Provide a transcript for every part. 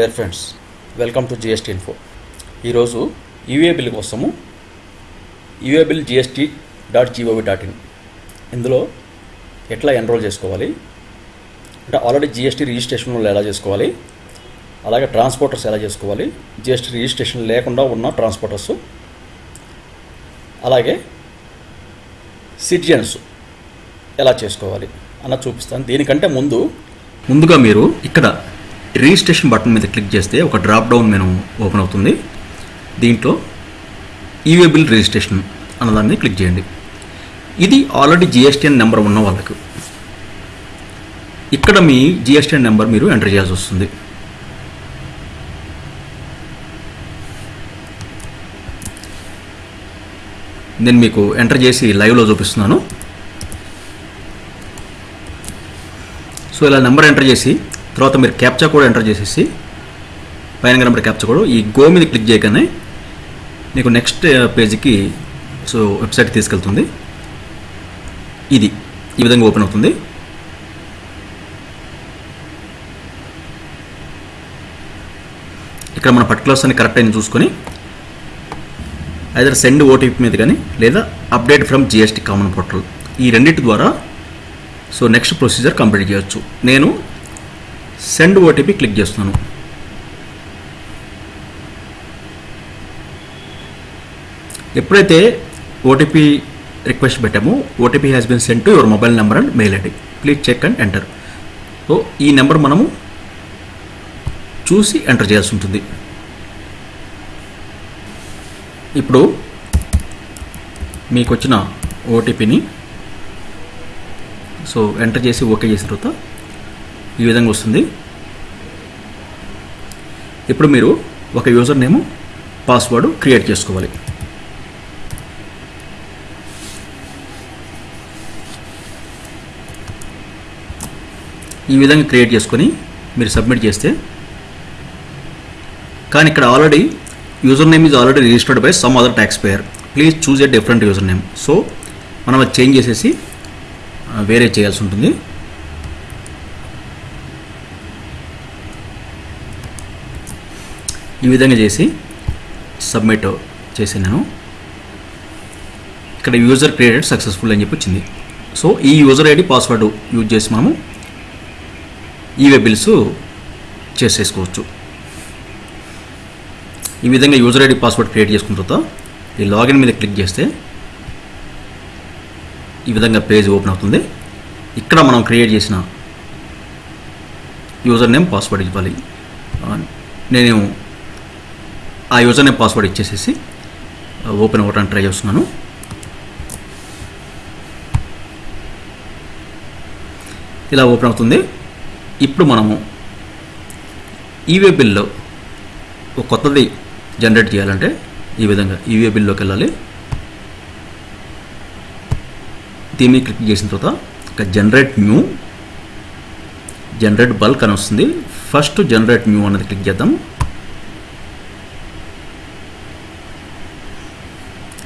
Dear friends welcome to GST info ఈరోజు e-way bill కోసము e-way bill GST dot GOV dot in ఇందులో ఎట్లా enrol చేసుకోవాలి? అంటే ఆల్రెడీ జిఎస్టీ రిజిస్ట్రేషన్లో ఎలా చేసుకోవాలి? అలాగే ట్రాన్స్పోర్టర్స్ ఎలా చేసుకోవాలి? జిఎస్టీ రిజిస్ట్రేషన్ లేకుండా ఉన్న ట్రాన్స్పోర్టర్స్ అలాగే సిటిజన్స్ ఎలా చేసుకోవాలి? అన్న చూపిస్తాను. దీనికంటే ముందు ముందుగా మీరు ఇక్కడ రిజిస్ట్రేషన్ బటన్ మీద క్లిక్ చేస్తే ఒక డ్రాప్ డౌన్ మెను ఓపెన్ అవుతుంది. దీంట్లో ఈవే బిల్ రిజిస్ట్రేషన్ అన్నదాన్ని క్లిక్ చేయండి. ఇది ఆల్రెడీ జిఎస్టీఎన్ నెంబర్ ఉన్న వాళ్ళకు. ఇక్కడ మీ జిఎస్టీఎన్ నెంబర్ మీరు ఎంటర్ చేయాల్సి వస్తుంది. నేను మీకు ఎంటర్ చేసి లైవ్లో చూపిస్తున్నాను. సో ఇలా నెంబర్ ఎంటర్ చేసి తర్వాత మీరు క్యాప్చా కూడా ఎంటర్ చేసేసి పైన నెంబర్ క్యాప్చా కూడా ఈ గో మీద క్లిక్ చేయగానే మీకు నెక్స్ట్ పేజీకి సో వెబ్సైట్ తీసుకెళ్తుంది. ఇది ఈ విధంగా ఓపెన్ అవుతుంది. ఇక్కడ మన పర్టికులర్స్ అని కరెక్ట్ అయిన చూసుకొని ఐదర్ సెండ్ ఓటీపీ మీద కానీ లేదా update from GST common portal ఈ రెండింటి ద్వారా సో నెక్స్ట్ ప్రొసీజర్ కంప్లీట్ చేయొచ్చు. నేను సెండ్ ఓటీపీ క్లిక్ చేస్తున్నాను. ఎప్పుడైతే ఓటీపీ రిక్వెస్ట్ పెట్టామో OTP has been send to your mobile number and mail ID please check and enter so ఈ నెంబర్ మనము చూసి ఎంటర్ చేయాల్సి ఉంటుంది. ఇప్పుడు మీకు వచ్చిన ఓటీపీని సో ఎంటర్ చేసి ఓకే చేసిన తర్వాత ఈ విధంగా వస్తుంది. ఇప్పుడు మీరు ఒక యూజర్ నేమ్ పాస్వర్డ్ క్రియేట్ చేసుకోవాలి. ఈ విధంగా క్రియేట్ చేసుకొని మీరు సబ్మిట్ చేస్తే కానీ ఇక్కడ already user name is already registered by some other tax payer please choose a different user name so మనం అది చేంజ్ చేసేసి వేరే చేయాల్సి ఉంటుంది. ఈ విధంగా చేసి సబ్మిట్ చేసినాను ఇక్కడ యూజర్ క్రియేటెడ్ సక్సెస్ఫుల్ అని చెప్పి వచ్చింది. సో ఈ యూజర్ ఐడి పాస్వర్డ్ యూజ్ చేసి మనము ఈవే బిల్స్ చేసేసుకోవచ్చు. ఈ విధంగా యూజర్ ఐడి పాస్వర్డ్ క్రియేట్ చేసుకున్న తర్వాత ఈ లాగిన్ మీద క్లిక్ చేస్తే ఈ విధంగా పేజ్ ఓపెన్ అవుతుంది. ఇక్కడ మనం క్రియేట్ చేసిన యూజర్ నేమ్ పాస్వర్డ్ ఇవ్వాలి నేను ఆ యూజర్ నేమ్ పాస్వర్డ్ ఇచ్చేసేసి ఓపెన్ అవ్వడానికి ట్రై చేస్తున్నాను. ఇలా ఓపెన్ అవుతుంది. ఇప్పుడు మనము ఈవే బిల్లో ఒక కొత్తది జనరేట్ చేయాలంటే ఈ విధంగా ఈవే బిల్లోకి వెళ్ళాలి. దీన్ని క్లిక్ చేసిన తర్వాత ఇక జనరేట్ న్యూ జనరేట్ బల్క్ అని వస్తుంది. ఫస్ట్ జనరేట్ న్యూ అన్నది క్లిక్ చేద్దాం.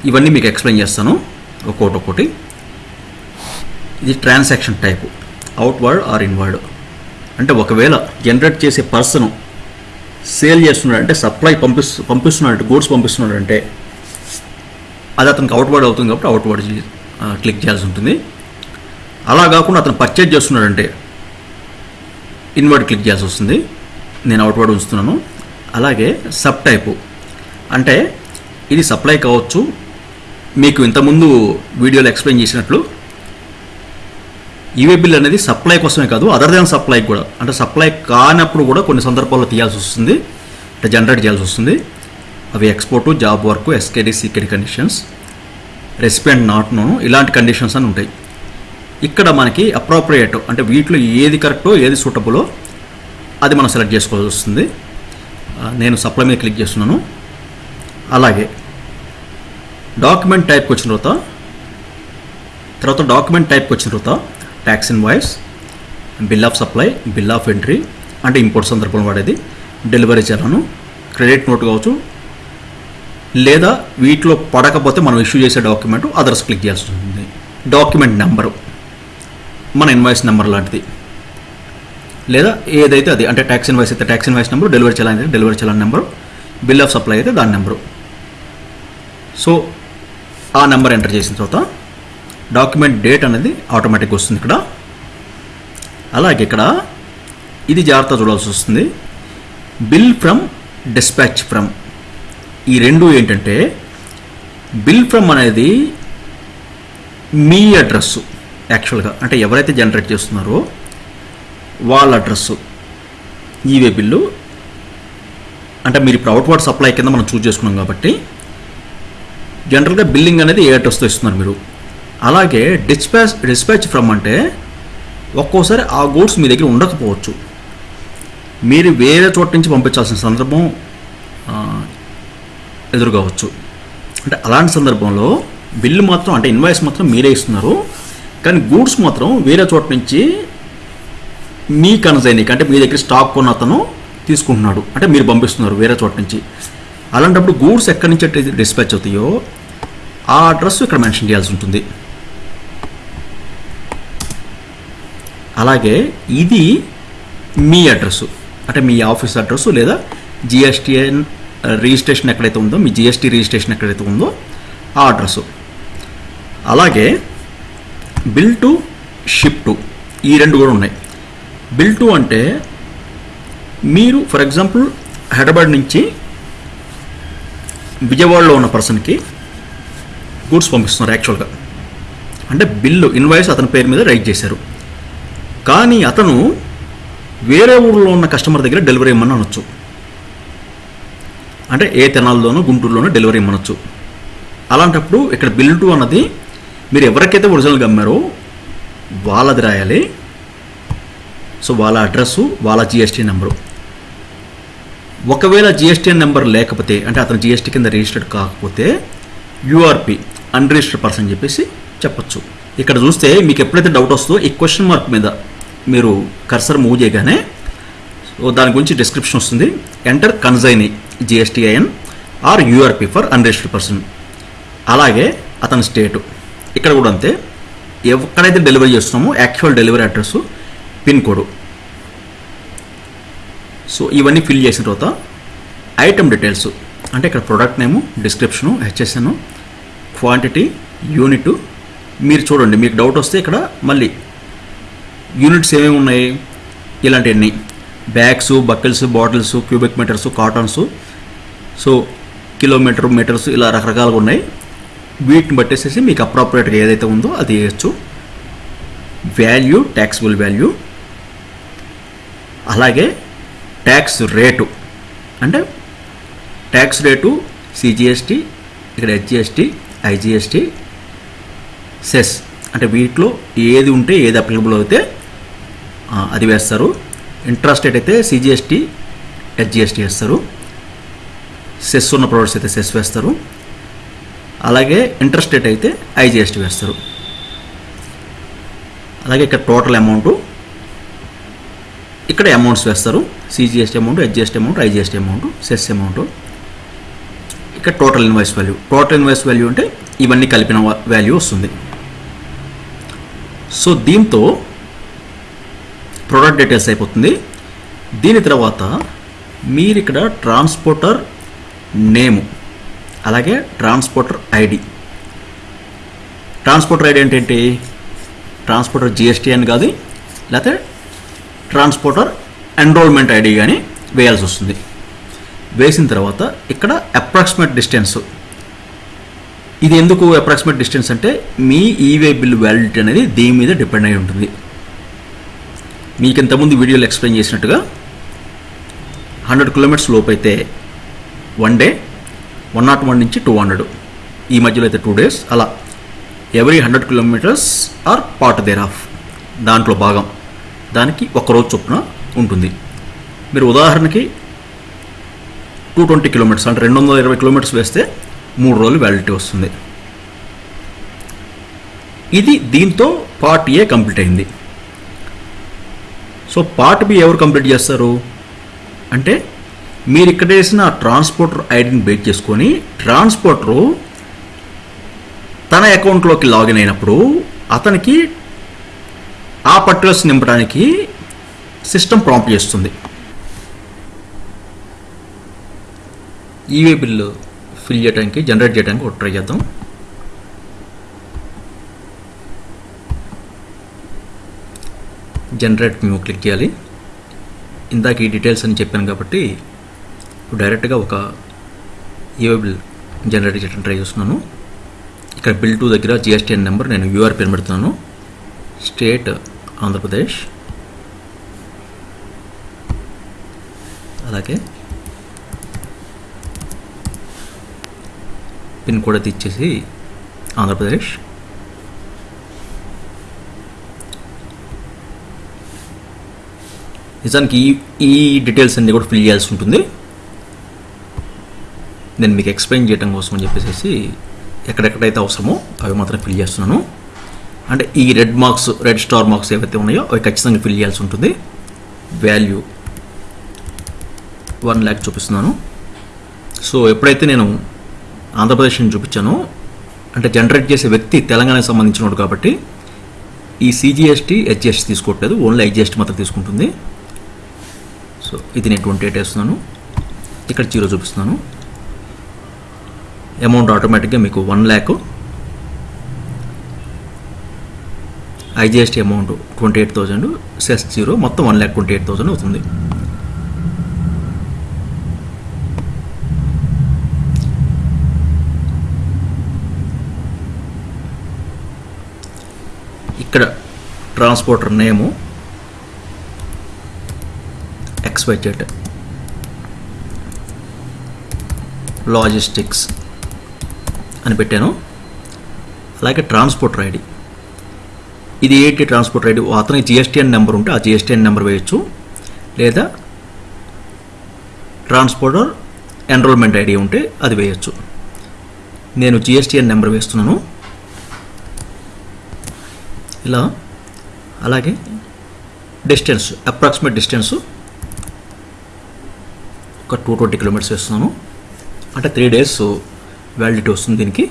ఇవన్నీ మీకు ఎక్స్ప్లెయిన్ చేస్తాను. ఒక్కొక్కటి ఒక్కొక్కటి ఇది transaction type. Outward or inward. అంటే ఒకవేళ జనరేట్ చేసే పర్సన్ సేల్ చేస్తున్నాడు అంటే సప్లై పంపిస్తు పంపిస్తున్నాడు గూడ్స్ పంపిస్తున్నాడు అంటే అది అతనికి అవుట్వర్డ్ అవుతుంది కాబట్టి అవుట్వర్డ్ క్లిక్ చేయాల్సి ఉంటుంది. అలా కాకుండా అతను పర్చేజ్ చేస్తున్నాడంటే ఇన్వర్డ్ క్లిక్ చేయాల్సి వస్తుంది. నేను అవుట్వర్డ్ ఉంచుతున్నాను. అలాగే సబ్ టైపు. అంటే ఇది సప్లై కావచ్చు మీకు ఇంతకుముందు వీడియోలో ఎక్స్ప్లెయిన్ చేసినట్లు ఈవే బిల్ అనేది సప్లై కోసమే కాదు అదర్ దాన్ సప్లై కూడా. అంటే సప్లై కానప్పుడు కూడా కొన్ని సందర్భాల్లో తీయాల్సి వస్తుంది. అంటే జనరేట్ చేయాల్సి వస్తుంది. అవి export job work SKD CKD conditions recipient not known ఇలాంటి కండిషన్స్ అని ఉంటాయి. ఇక్కడ మనకి అప్రోప్రియేట్ అంటే వీటిలో ఏది కరెక్టో ఏది సూటబులో అది మనం సెలెక్ట్ చేసుకోవాల్సి వస్తుంది. నేను సప్లై మీద క్లిక్ చేస్తున్నాను. అలాగే డాక్యుమెంట్ టైప్కి వచ్చిన తర్వాత తర్వాత డాక్యుమెంట్ టైప్కి వచ్చిన తర్వాత tax invoice bill of supply bill of entry అంటే ఇంపోర్ట్ సందర్భంలో వాడేది। డెలివరీ చలాను క్రెడిట్ నోట్ కావచ్చు లేదా వీటిలో పడకపోతే మనం ఇష్యూ చేసే డాక్యుమెంట్ అదర్స్ క్లిక్ చేయాల్సి ఉంటుంది. డాక్యుమెంట్ నెంబరు మన ఇన్వాయిస్ నెంబర్ లాంటిది. లేదా ఏదైతే అది అంటే ట్యాక్స్ ఇన్వాయిస్ అయితే tax invoice number delivery challan అయితే delivery challan number bill of supply అయితే దాని నెంబరు సో ఆ నెంబర్ ఎంటర్ చేసిన తర్వాత డాక్యుమెంట్ డేట్ అనేది ఆటోమేటిక్గా వస్తుంది ఇక్కడ. అలాగే ఇక్కడ ఇది జాగ్రత్త చూడాల్సి వస్తుంది. Bill from dispatch from. ఈ రెండు ఏంటంటే బిల్ ఫ్రమ్ అనేది మీ అడ్రస్సు యాక్చువల్గా అంటే ఎవరైతే జనరేట్ చేస్తున్నారో వాళ్ళ అడ్రస్సు ఈవే బిల్లు. అంటే మీరు ఇప్పుడు అవుట్వర్డ్ సప్లై కింద మనం చూస్ చేసుకున్నాం కాబట్టి జనరల్గా బిల్లింగ్ అనేది ఏ అడ్రస్తో ఇస్తున్నారు మీరు? అలాగే డిస్పాచ్ డిస్పాచ్ ఫ్రమ్ అంటే ఒక్కోసారి ఆ గూడ్స్ మీ దగ్గర ఉండకపోవచ్చు. మీరు వేరే చోట నుంచి పంపించాల్సిన సందర్భం ఆ, ఎదురుకావచ్చు. అంటే అలాంటి సందర్భంలో బిల్లు మాత్రం అంటే ఇన్వాయిస్ మాత్రం మీరే ఇస్తున్నారు. కానీ గూడ్స్ మాత్రం వేరే చోట నుంచి మీ కన్సైనిక్ అంటే మీ దగ్గర స్టాక్ కొన్న అతను తీసుకుంటున్నాడు. అంటే మీరు పంపిస్తున్నారు వేరే చోట నుంచి. అలాంటప్పుడు గూడ్స్ ఎక్కడి నుంచి అయితే డిస్పాచ్ అవుతాయో ఆ అడ్రస్ ఇక్కడ మెన్షన్ చేయాల్సి ఉంటుంది. అలాగే ఇది మీ అడ్రస్ అంటే మీ ఆఫీస్ అడ్రస్ లేదా జిఎస్టిఎన్ రిజిస్ట్రేషన్ ఎక్కడైతే ఉందో మీ జిఎస్టీ రిజిస్ట్రేషన్ ఎక్కడైతే ఉందో ఆ అడ్రస్. అలాగే బిల్ టు షిప్ టు ఈ రెండు కూడా ఉన్నాయి. బిల్ టు అంటే మీరు ఫర్ ఎగ్జాంపుల్ హైదరాబాద్ నుంచి విజయవాడలో ఉన్న పర్సన్కి గూడ్స్ పంపిస్తున్నారు యాక్చువల్గా. అంటే బిల్లు ఇన్వాయిస్ అతని పేరు మీద రైట్ చేశారు. కానీ అతను వేరే ఊళ్ళో ఉన్న కస్టమర్ దగ్గర డెలివరీ ఇమ్మని అనొచ్చు. అంటే ఏ తెనాల్లోనూ గుంటూరులోనూ డెలివరీ ఇమ్మనొచ్చు అలాంటప్పుడు ఇక్కడ బిల్ టు అన్నది మీరు ఎవరికైతే ఒరిజినల్గా అమ్మారో వాళ్ళది రాయాలి. సో వాళ్ళ అడ్రస్సు వాళ్ళ జిఎస్టీ నెంబరు. ఒకవేళ జిఎస్టీఎన్ నెంబర్ లేకపోతే అంటే అతను జిఎస్టీ కింద రిజిస్టర్డ్ కాకపోతే యూఆర్పి అన్రిజిస్టర్డ్ పర్సన్ చెప్పేసి చెప్పొచ్చు. ఇక్కడ చూస్తే మీకు ఎప్పుడైతే డౌట్ వస్తుందో ఈ క్వశ్చన్ మార్క్ మీద మీరు కర్సర్ మూవ్ చేయగానే సో దాని గురించి డిస్క్రిప్షన్ వస్తుంది. Enter consignee GSTIN or URP for unregistered person అలాగే అతని స్టేటు ఇక్కడ కూడా అంతే. ఎక్కడైతే డెలివరీ చేస్తున్నామో actual delivery address pin code so ఇవన్నీ ఫిల్ చేసిన తర్వాత ఐటమ్ డీటెయిల్స్ అంటే ఇక్కడ product name description HSN quantity unit మీరు చూడండి మీకు డౌట్ వస్తే ఇక్కడ మళ్ళీ యూనిట్స్ ఏమేమి ఉన్నాయి ఇలాంటివన్నీ. Bags buckles bottles cubic metres cartons so kilometre metres ఇలా రకరకాలుగా ఉన్నాయి. వీటిని బట్టేసేసి మీకు అప్రాపరేట్గా ఏదైతే ఉందో అది వేయచ్చు. వాల్యూ ట్యాక్సిబుల్ వాల్యూ అలాగే ట్యాక్స్ రేటు అంటే ట్యాక్స్ రేటు సిజిఎస్టీ ఇక్కడ హెచ్జిఎస్టీ ఐజిఎస్టీ సెస్ అంటే వీటిలో ఏది ఉంటే ఏది అప్లికబుల్ అయితే అది వేస్తారు. ఇంట్రెస్ట్ రేట్ అయితే సిజిఎస్టీ హెచ్జిఎస్టీ వేస్తారు. సెస్ ఉన్న ప్రొడక్ట్స్ అయితే సెస్ వేస్తారు. అలాగే ఇంట్రెస్ట్ రేట్ అయితే ఐజిఎస్టీ వేస్తారు. అలాగే ఇక్కడ టోటల్ అమౌంట్ ఇక్కడ అమౌంట్స్ వేస్తారు. CGST amount SGST amount IGST amount cess amount. ఇక్కడ total invoice value total invoice value అంటే ఇవన్నీ కలిపిన వాల్యూ వస్తుంది. సో దీంతో ప్రోడక్ట్ డీటెయిల్స్ అయిపోతుంది. దీని తర్వాత మీరు ఇక్కడ ట్రాన్స్పోర్టర్ నేము అలాగే ట్రాన్స్పోర్టర్ ఐడి ట్రాన్స్పోర్టర్ ఐడి అంటే ఏంటి? ట్రాన్స్పోర్టర్ జిఎస్టీ అని కాదు లేకపోతే ట్రాన్స్పోర్టర్ ఎన్రోల్మెంట్ ఐడి కానీ వేయాల్సి వస్తుంది. వేసిన తర్వాత ఇక్కడ అప్రాక్సిమేట్ డిస్టెన్స్ ఇది ఎందుకు అప్రాక్సిమేట్ డిస్టెన్స్ అంటే మీ ఈవే బిల్ వ్యాలిడిటీ అనేది దీని మీద డిపెండ్ అయి ఉంటుంది. మీకు ఇంతకుముందు వీడియోలో ఎక్స్ప్లెయిన్ చేసినట్టుగా హండ్రెడ్ కిలోమీటర్స్ లోపు అయితే one day one not one నుంచి టూ హండ్రెడ్ ఈ మధ్యలో అయితే టూ డేస్ అలా every hundred kilometres or part thereof దాంట్లో భాగం. దానికి ఒక రోజు చొప్పున ఉంటుంది. మీరు ఉదాహరణకి టూ ట్వంటీ కిలోమీటర్స్ అంటే రెండు వందల ఇరవై కిలోమీటర్స్ వేస్తే మూడు రోజులు వ్యాలిడిటీ వస్తుంది. ఇది దీంతో పార్ట్ ఏ కంప్లీట్ అయింది. సో పార్ట్ బి ఎవరు కంప్లీట్ చేస్తారు? అంటే మీరు ఇక్కడ వేసిన ట్రాన్స్పోర్టర్ ఐడిని బేట్ చేసుకొని ట్రాన్స్పోర్టరు తన అకౌంట్లోకి లాగిన్ అయినప్పుడు అతనికి ఆ పర్టికులర్స్ నింపడానికి సిస్టమ్ ప్రాంప్ట్ చేస్తుంది. ఈవే బిల్లు ఫిల్ చేయడానికి జనరేట్ చేయడానికి ఒక ట్రై చేద్దాం. జనరేట్ మేము క్లిక్ చేయాలి. ఇందాక ఈ డీటెయిల్స్ అని చెప్పాను కాబట్టి ఇప్పుడు డైరెక్ట్గా ఒక ఈవే బిల్ జనరేట్ చేయడానికి ట్రై చేస్తున్నాను. ఇక్కడ బిల్ టూ దగ్గర జిఎస్టీఎన్ నెంబర్ నేను యూఆర్ పేరు పెడుతున్నాను. స్టేట్ ఆంధ్రప్రదేశ్. అలాగే పిన్ కోడ్ అయితే ఇచ్చేసి ఆంధ్రప్రదేశ్. నిజానికి ఈ ఈ డీటెయిల్స్ అన్నీ కూడా ఫిల్ చేయాల్సి ఉంటుంది. నేను మీకు ఎక్స్ప్లెయిన్ చేయడం కోసం అని చెప్పేసి ఎక్కడెక్కడైతే అవసరమో అవి మాత్రం ఫిల్ చేస్తున్నాను. అంటే ఈ red marks red star marks ఏవైతే ఉన్నాయో అవి ఖచ్చితంగా ఫిల్ చేయాల్సి ఉంటుంది. వాల్యూ వన్ ల్యాక్ చూపిస్తున్నాను. సో ఎప్పుడైతే నేను ఆంధ్రప్రదేశ్ని చూపించానో అంటే జనరేట్ చేసే వ్యక్తి తెలంగాణకు సంబంధించినోడు కాబట్టి ఈ సిజిఎస్టీ హెచ్జిఎస్టీ తీసుకోవట్లేదు. ఓన్లీ ఐజిఎస్టీ మాత్రం తీసుకుంటుంది. సో ఇది నేను ట్వంటీ ఎయిట్ వేస్తున్నాను. ఇక్కడ జీరో చూపిస్తున్నాను. అమౌంట్ ఆటోమేటిక్గా మీకు one lakh IGST amount twenty eight thousand cess zero మొత్తం one lakh twenty eight thousand అవుతుంది. ఇక్కడ ట్రాన్స్పోర్టర్ నేము ఎక్స్వైజెడ్. లాజిస్టిక్స్ అని పెట్టాను. అలాగే ట్రాన్స్పోర్టర్ ఐడి. ఇది ఏటీ ట్రాన్స్పోర్ట్ ఐడి అతని జిఎస్టీఎన్ నెంబర్ ఉంటే ఆ జిఎస్టీఎన్ నెంబర్ వేయచ్చు. లేదా ట్రాన్స్పోర్టర్ ఎన్రోల్మెంట్ ఐడి ఉంటే అది వేయచ్చు. నేను జిఎస్టీఎన్ నెంబర్ వేస్తున్నాను. ఇలా అలాగే డిస్టెన్స్ అప్రాక్సిమేట్ డిస్టెన్స్ ఒక టూ ట్వంటీ కిలోమీటర్స్ వేస్తున్నాను. అంటే త్రీ డేస్ వ్యాలిడిటీ వస్తుంది దీనికి.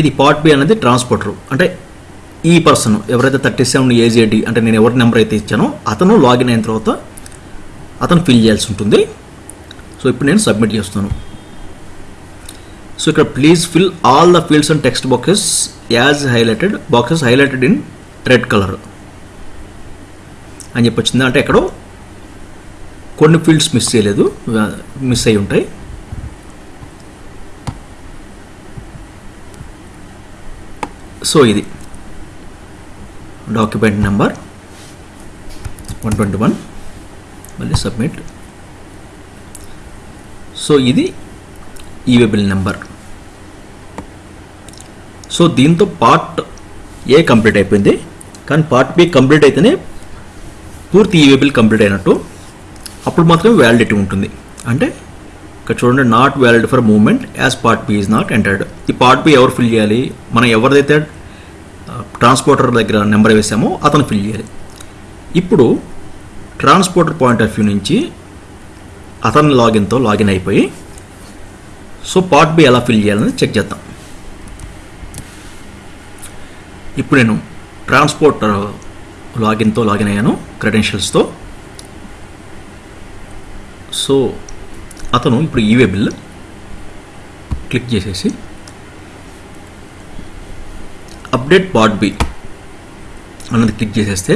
ఇది పార్ట్ బి అనేది ట్రాన్స్పోర్టర్ అంటే ఈ పర్సన్ ఎవరైతే థర్టీ సెవెన్ ఏజ్ ఏంటి అంటే నేను ఎవరి నెంబర్ అయితే ఇచ్చానో అతను లాగిన్ అయిన తర్వాత అతను ఫిల్ చేయాల్సి ఉంటుంది. సో ఇప్పుడు నేను సబ్మిట్ చేస్తాను సో ఇక్కడ please fill all the fields and text boxes as highlighted boxes highlighted in red colour అని చెప్పి వచ్చింది. అంటే ఎక్కడో కొన్ని ఫీల్డ్స్ మిస్ చేయలేదు. మిస్ అయి ఉంటాయి. సో ఇది. Document number one twenty one మళ్ళీ సబ్మిట్ సో ఇది ఈవే బిల్ నెంబర్ సో దీంతో పార్ట్ ఏ కంప్లీట్ అయిపోయింది. కానీ పార్ట్ బి కంప్లీట్ అయితేనే పూర్తి ఈవే బిల్ కంప్లీట్ అయినట్టు. అప్పుడు మాత్రమే వ్యాలిడిటీ ఉంటుంది. అంటే ఇక్కడ చూడండి not valid for movement as part B is not entered ఈ పార్ట్ బి ఎవరు ఫిల్ చేయాలి? మనం ఎవరిదైతే ట్రాన్స్పోర్టర్ దగ్గర నెంబర్ వేసామో అతను ఫిల్ చేయాలి. ఇప్పుడు ట్రాన్స్పోర్టర్ పాయింట్ ఆఫ్ వ్యూ నుంచి అతని లాగిన్తో లాగిన్ అయిపోయి సో పార్ట్ బి ఎలా ఫిల్ చేయాలని చెక్ చేద్దాం. ఇప్పుడు నేను ట్రాన్స్పోర్టర్ లాగిన్తో లాగిన్ అయ్యాను క్రెడెన్షియల్స్తో. సో అతను ఇప్పుడు ఈవే బిల్ క్లిక్ చేసేసి అప్డేట్ పార్ట్ బి అన్నది క్లిక్ చేసేస్తే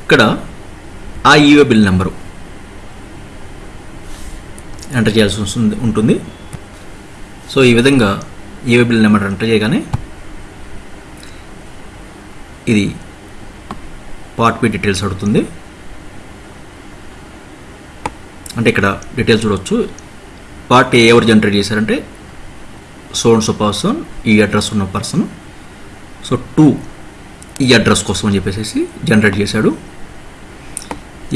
ఇక్కడ ఆ ఈవే బిల్ నెంబరు ఎంటర్ చేయాల్సి వస్తుంది ఉంటుంది. సో ఈ విధంగా ఈవే బిల్ నెంబర్ ఎంటర్ చేయగానే ఇది పార్ట్ బి డీటెయిల్స్ అడుగుతుంది. అంటే ఇక్కడ డీటెయిల్స్ చూడవచ్చు పార్ట్ ఏ ఎవరు జనరేట్ చేశారంటే సో అండ్ సో పర్సన్ ఈ అడ్రస్ ఉన్న పర్సన్ సో టూ ఈ అడ్రస్ కోసం అని చెప్పేసి జనరేట్ చేశాడు.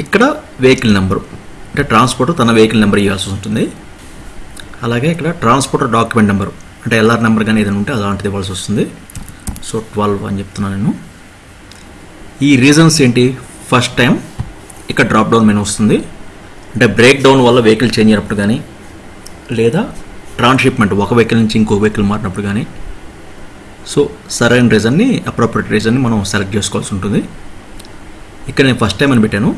ఇక్కడ వెహికల్ నెంబరు అంటే ట్రాన్స్పోర్టర్ తన వెహికల్ నెంబర్ ఇవ్వాల్సి ఉంటుంది అలాగే ఇక్కడ ట్రాన్స్పోర్టర్ డాక్యుమెంట్ నెంబరు అంటే ఎల్ఆర్ నెంబర్ కానీ ఏదైనా ఉంటే అలాంటిది ఇవ్వాల్సి వస్తుంది. సో ట్వెల్వ్ అని చెప్తున్నాను నేను. ఈ రీజన్స్ ఏంటి? ఫస్ట్ టైం ఇక్కడ డ్రాప్ డౌన్ మెనూ వస్తుంది. అంటే బ్రేక్ డౌన్ వల్ల వెహికల్ చేంజ్ అయినప్పుడు కానీ లేదా ట్రాన్స్షిప్మెంట్ ఒక వెహికల్ నుంచి ఇంకో వెహికల్ మారినప్పుడు కానీ సో సరైన రీజన్ని అప్రోప్రియట్ రీజన్ని మనం సెలెక్ట్ చేసుకోవాల్సి ఉంటుంది. ఇక్కడ నేను ఫస్ట్ టైం అని పెట్టాను.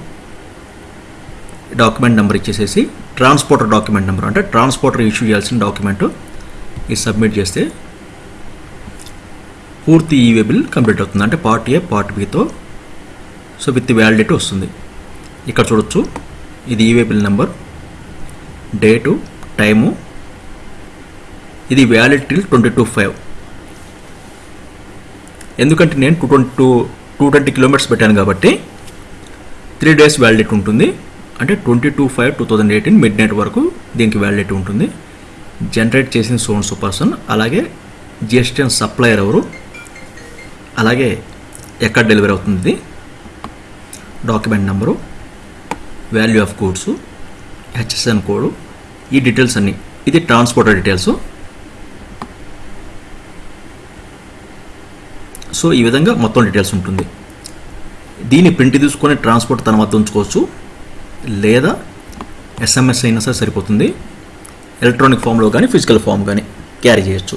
డాక్యుమెంట్ నెంబర్ ఇచ్చేసేసి ట్రాన్స్పోర్టర్ డాక్యుమెంట్ నెంబర్ అంటే ట్రాన్స్పోర్టర్ ఇష్యూ చేయాల్సిన డాక్యుమెంట్ ఇది సబ్మిట్ చేస్తే పూర్తి ఈవే బిల్ కంప్లీట్ అవుతుంది. అంటే పార్ట్ ఏ పార్ట్ బితో సో విత్ వ్యాలిడిటీ వస్తుంది. ఇక్కడ చూడొచ్చు. ఇది e way bill number. Date time. ఇది వ్యాలిడిటీ ట్వంటీ టూ ఫైవ్. ఎందుకంటే నేను two twenty two two twenty kilometres పెట్టాను కాబట్టి త్రీ డేస్ వ్యాలిడిటీ ఉంటుంది. అంటే twenty two five two thousand eighteen midnight వరకు దీనికి వ్యాలిడిటీ ఉంటుంది. జనరేట్ చేసిన సోన్స్ పర్సన్ అలాగే జిఎస్టీఎన్ సప్లయర్ ఎవరు అలాగే ఎక్కడ డెలివరీ అవుతుంది ఇది document number. Value of goods HSN code ఈ డీటెయిల్స్ అన్నీ. ఇది ట్రాన్స్పోర్టర్ డీటెయిల్స్ సో ఈ విధంగా మొత్తం డీటెయిల్స్ ఉంటుంది. దీన్ని ప్రింట్ తీసుకొని ట్రాన్స్పోర్ట్ తన వద్ద ఉంచుకోవచ్చు. లేదా ఎస్ఎంఎస్ అయినా సరే సరిపోతుంది. ఎలక్ట్రానిక్ ఫామ్లో కానీ ఫిజికల్ ఫామ్ కానీ క్యారీ చేయొచ్చు.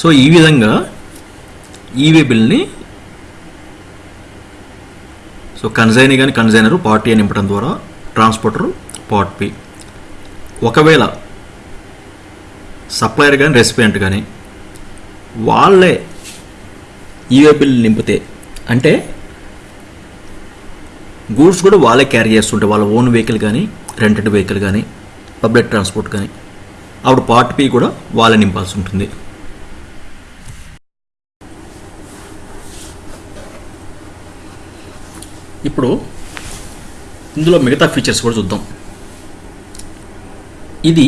సో ఈ విధంగా ఈవే బిల్ని సో కన్జైన్ కానీ కన్జైనరు పార్టీ అని నింపడం ద్వారా ట్రాన్స్పోర్టర్ పార్ట్ పి ఒకవేళ సప్లయర్ కానీ రెసిపియంట్ కానీ వాళ్ళే ఈవే బిల్ నింపితే అంటే గూడ్స్ కూడా వాళ్ళే క్యారీ చేస్తుంటే వాళ్ళ ఓన్ వెహికల్ కానీ రెంటెడ్ వెహికల్ కానీ పబ్లిక్ ట్రాన్స్పోర్ట్ కానీ అప్పుడు పార్ట్ పి కూడా వాళ్ళే నింపాల్సి ఉంటుంది. ఇప్పుడు ఇందులో మిగతా ఫీచర్స్ కూడా చూద్దాం. ఇది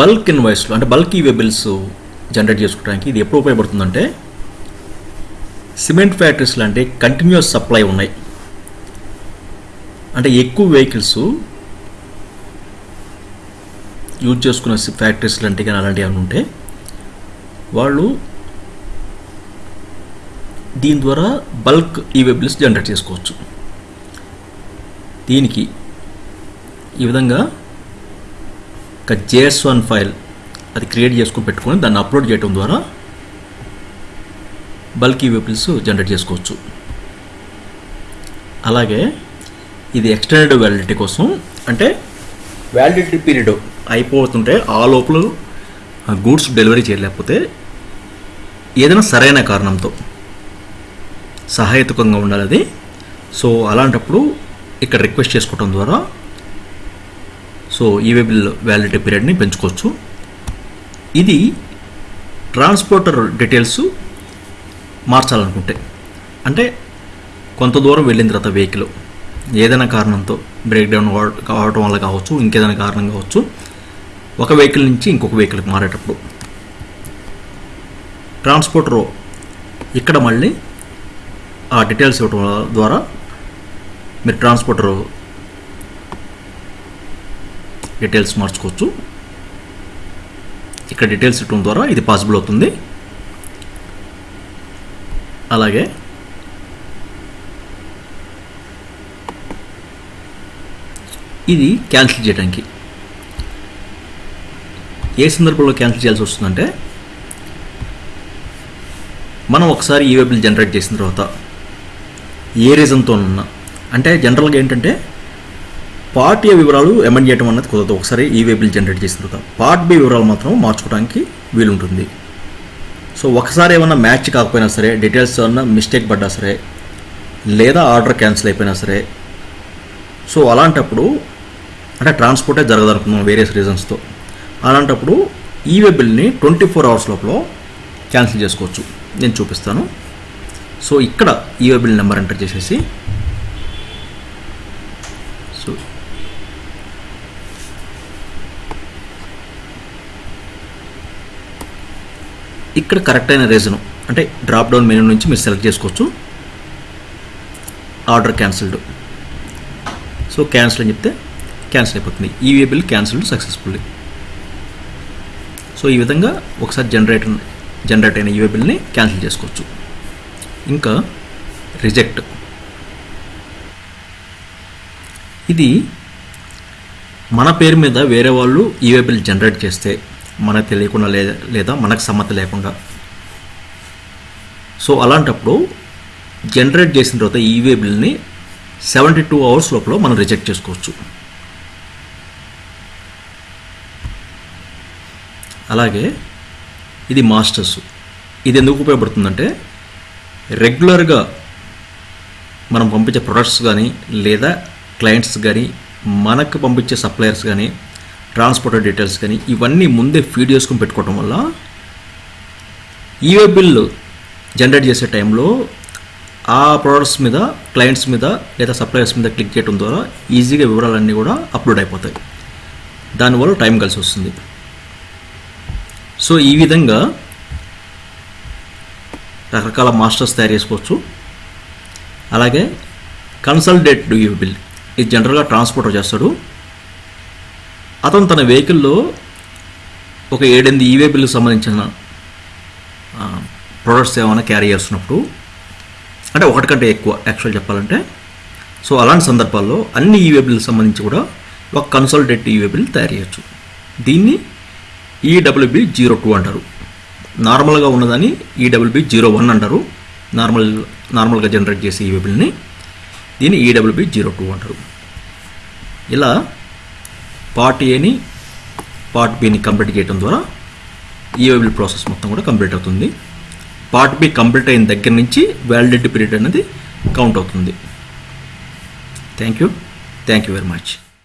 బల్క్ ఇన్వాయిస్లో అంటే బల్క్ ఈవే బిల్స్ జనరేట్ చేసుకోవడానికి ఇది ఎప్పుడు ఉపయోగపడుతుందంటే సిమెంట్ ఫ్యాక్టరీస్ లాంటి కంటిన్యూస్ సప్లై ఉన్నాయి. అంటే ఎక్కువ వెహికల్స్ యూజ్ చేసుకునే ఫ్యాక్టరీస్ లాంటివి కానీ అలాంటివి ఏమైనా ఉంటే వాళ్ళు దీని ద్వారా బల్క్ ఈ వెబ్ లిస్ట్ జనరేట్ చేసుకోవచ్చు. దీనికి ఈ విధంగా ఒక జేఎస్ వన్ ఫైల్ అది క్రియేట్ చేసుకుని పెట్టుకొని దాన్ని అప్లోడ్ చేయడం ద్వారా బల్క్ ఈవే జనరేట్ చేసుకోవచ్చు. అలాగే ఇది ఎక్స్టెండెడ్ వ్యాలిడిటీ కోసం అంటే వ్యాలిడిటీ పీరియడ్ అయిపోతుంటే ఆ లోపల గూడ్స్ డెలివరీ చేయలేకపోతే ఏదైనా సరైన కారణంతో సహాయతకంగా ఉండాలి అది సో అలాంటప్పుడు ఇక్కడ రిక్వెస్ట్ చేసుకోవడం ద్వారా సో ఈవేబుల్ వ్యాలిడిటీ పీరియడ్ని పెంచుకోవచ్చు. ఇది ట్రాన్స్పోర్టర్ డీటెయిల్స్ మార్చాలనుకుంటే. అంటే కొంత దూరం వెళ్ళిన తర్వాత వెహికల్ ఏదైనా కారణంతో బ్రేక్ డౌన్ కావడం వల్ల కావచ్చు ఇంకేదైనా కారణం కావచ్చు ఒక వెహికల్ నుంచి ఇంకొక వెహికల్కి మారేటప్పుడు. ట్రాన్స్పోర్టర్ ఇక్కడ మళ్ళీ ఆ డీటెయిల్స్ ఇవ్వడం ద్వారా మీరు ట్రాన్స్పోర్టర్ డీటెయిల్స్ మార్చుకోవచ్చు. ఇక్కడ డీటెయిల్స్ ఇవ్వడం ద్వారా ఇది పాసిబుల్ అవుతుంది. అలాగే ఇది క్యాన్సిల్ చేయడానికి ఏ సందర్భంలో క్యాన్సిల్ చేయాల్సి వస్తుందంటే మనం ఒకసారి ఈ బిల్ జనరేట్ చేసిన తర్వాత ఏ రీజన్తో ఉన్నా. అంటే జనరల్గా ఏంటంటే పార్ట్ ఏ వివరాలు అమెండ్ చేయడం అన్నది కుదరదు. ఒకసారి ఈ బిల్ జనరేట్ చేసిన తర్వాత పార్ట్ బి వివరాలు మాత్రం మార్చుకోవడానికి వీలుంటుంది. సో ఒకసారి ఏమన్నా మ్యాచ్ కాకపోయినా సరే డీటెయిల్స్ ఏమన్నా మిస్టేక్ పడ్డా సరే లేదా ఆర్డర్ క్యాన్సిల్ అయిపోయినా సరే సో అలాంటప్పుడు అంటే ట్రాన్స్పోర్టే జరగదనుకున్నాం వేరియస్ రీజన్స్తో. అలాంటప్పుడు ఈ వెబిల్ని ట్వంటీ ఫోర్ అవర్స్ లోపల క్యాన్సిల్ చేసుకోవచ్చు. నేను చూపిస్తాను. సో ఇక్కడ e way bill number enter చేసేసి సో ఇక్కడ కరెక్ట్ అయిన రీజను అంటే డ్రాప్ డౌన్ మెనూ నుంచి మీరు సెలెక్ట్ చేసుకోవచ్చు. ఆర్డర్ క్యాన్సిల్డ్ సో క్యాన్సిల్ అని చెప్తే క్యాన్సిల్ అయిపోతుంది. E way bill cancelled successfully so ఈ విధంగా ఒకసారి జనరేట్ జనరేట్ అయిన ఈవే బిల్ని క్యాన్సిల్ చేసుకోవచ్చు. ఇంకా రిజెక్ట్. ఇది మన పేరు మీద వేరే వాళ్ళు ఈవే బిల్ జనరేట్ చేస్తే మనకు తెలియకుండా లేదా లేదా మనకు సమ్మతి లేకుండా. సో అలాంటప్పుడు జనరేట్ చేసిన తర్వాత ఈవే బిల్ని సెవెంటీ టూ అవర్స్ లోపల మనం రిజెక్ట్ చేసుకోవచ్చు. అలాగే ఇది మాస్టర్స్. ఇది ఎందుకు ఉపయోగపడుతుందంటే రెగ్యులర్గా మనం పంపించే ప్రొడక్ట్స్ కానీ లేదా క్లయింట్స్ కానీ మనకు పంపించే సప్లయర్స్ కానీ ట్రాన్స్పోర్టర్ డీటెయిల్స్ కానీ ఇవన్నీ ముందే ఫీడ్ చేసుకుని పెట్టుకోవటం వల్ల ఈవే బిల్లు జనరేట్ చేసే టైంలో ఆ ప్రోడక్ట్స్ మీద క్లయింట్స్ మీద లేదా సప్లయర్స్ మీద క్లిక్ చేయడం ద్వారా ఈజీగా వివరాలన్నీ కూడా అప్లోడ్ అయిపోతాయి. దానివల్ల టైం కలిసి వస్తుంది. సో ఈ విధంగా రకరకాల మాస్టర్స్ తయారు చేసుకోవచ్చు. అలాగే కన్సల్టేట్ యూ బిల్. ఇది జనరల్గా ట్రాన్స్పోర్టర్ చేస్తాడు. అతను తన వెహికల్లో ఒక ఏడెనిమిది ఈవే బిల్కి సంబంధించిన ప్రొడక్ట్స్ ఏమైనా క్యారీ చేస్తున్నప్పుడు అంటే ఒకటి కంటే ఎక్కువ యాక్చువల్ చెప్పాలంటే. సో అలాంటి సందర్భాల్లో అన్ని ఈవే బిల్కి సంబంధించి కూడా ఒక కన్సల్టేట్ ఈవే బిల్ తయారు చేయొచ్చు. దీన్ని ఈడబ్ల్యూబి జీరో టూ అంటారు. నార్మల్గా ఉన్నదని ఈడబ్ల్యూబి జీరో వన్ అంటారు. నార్మల్ నార్మల్గా జనరేట్ చేసే ఈ బిల్ని దీన్ని ఈడబ్ల్యూబి జీరో టూ అంటారు. ఇలా పార్ట్ ఏని పార్ట్ బిని కంప్లీట్ చేయడం ద్వారా ఈ బిల్ ప్రాసెస్ మొత్తం కూడా కంప్లీట్ అవుతుంది. పార్ట్ బి కంప్లీట్ అయిన దగ్గర నుంచి వ్యాలిడిటీ పీరియడ్ అనేది కౌంట్ అవుతుంది. Thank you thank you very much.